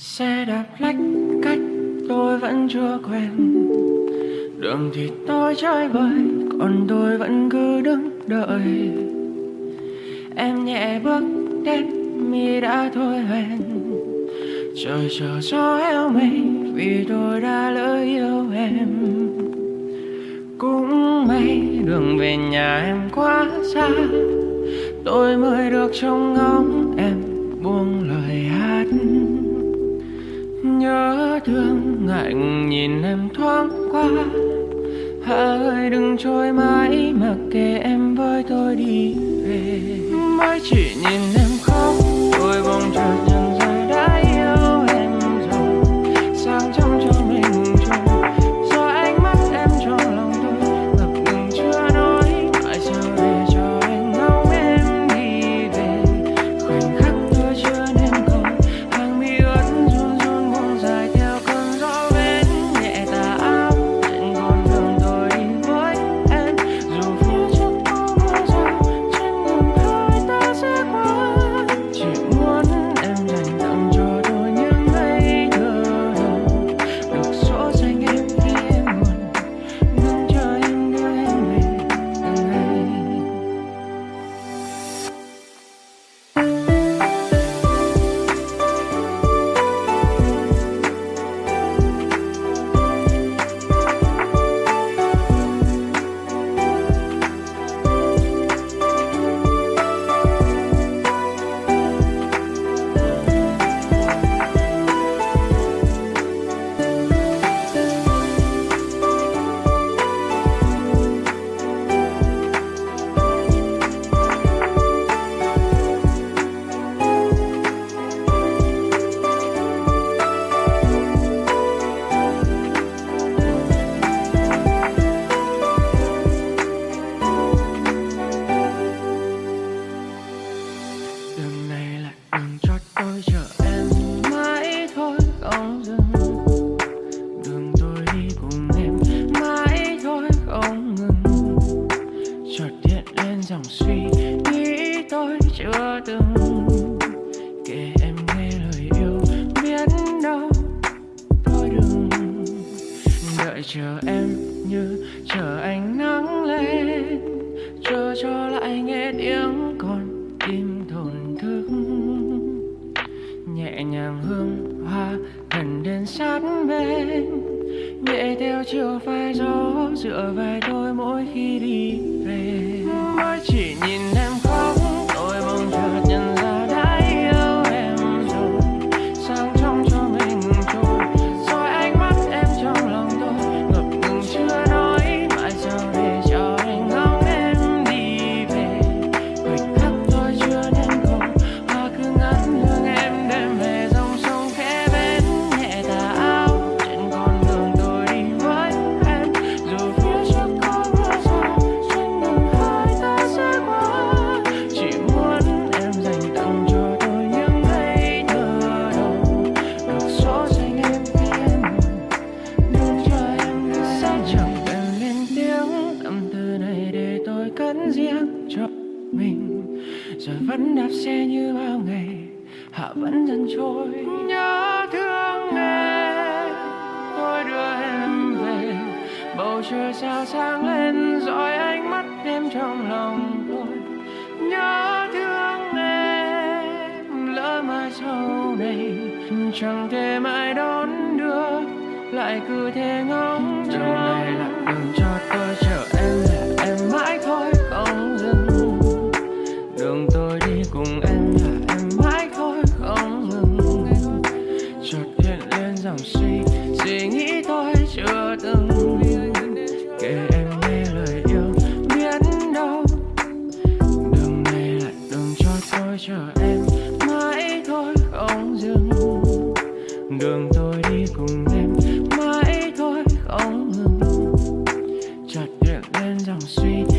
Xe đạp lách cách tôi vẫn chưa quen. Đường thì tôi chơi bời, Còn tôi vẫn cứ đứng đợi. Em nhẹ bước đến, mi đã thôi hoen Trời chờ gió heo mây Vì tôi đã lỡ yêu em. Cũng may đường về nhà em quá xa, Tôi mới được trông ngóng em. Hãy đừng trôi mãi mặc kệ em với tôi đi về. Mãi chỉ nhìn em khóc, Tôi bỗng chợt nhớ chờ em như chờ ánh nắng lên. Chờ cho lại nghe tiếng con tim thổn thức. Nhẹ nhàng hương hoa gần đến sát bên. Nhẹ theo chiều vai gió dựa vai tôi mỗi khi đi về. xe như bao ngày hạ vẫn dần trôi. Nhớ thương em tôi đưa em về. Bầu trời sao sáng lên rồi ánh mắt em trong lòng tôi. Nhớ thương em lỡ mai sau này chẳng thể mãi đón đưa lại cứ thế ngóng chờ này là. I'm sweet